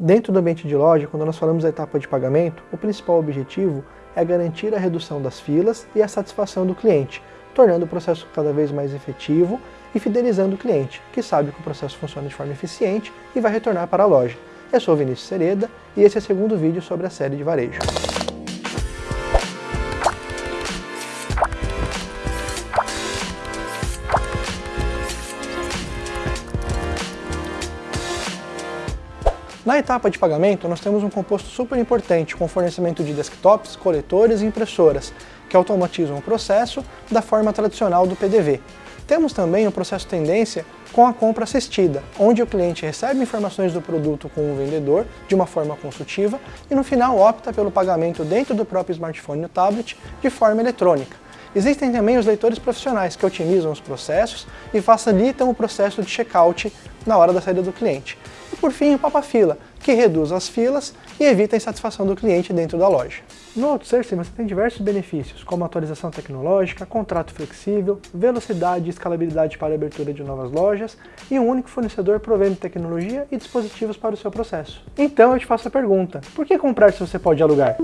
Dentro do ambiente de loja, quando nós falamos da etapa de pagamento, o principal objetivo é garantir a redução das filas e a satisfação do cliente, tornando o processo cada vez mais efetivo e fidelizando o cliente, que sabe que o processo funciona de forma eficiente e vai retornar para a loja. Eu sou Vinícius Sereda e esse é o segundo vídeo sobre a série de varejo. Na etapa de pagamento, nós temos um composto super importante com fornecimento de desktops, coletores e impressoras, que automatizam o processo da forma tradicional do PDV. Temos também o processo tendência com a compra assistida, onde o cliente recebe informações do produto com o vendedor de uma forma consultiva e no final opta pelo pagamento dentro do próprio smartphone ou tablet de forma eletrônica. Existem também os leitores profissionais que otimizam os processos e facilitam o processo de checkout na hora da saída do cliente. Por fim, o Papa-Fila, que reduz as filas e evita a insatisfação do cliente dentro da loja. No OutSourcing você tem diversos benefícios, como atualização tecnológica, contrato flexível, velocidade e escalabilidade para a abertura de novas lojas e um único fornecedor provendo tecnologia e dispositivos para o seu processo. Então eu te faço a pergunta, por que comprar se você pode alugar?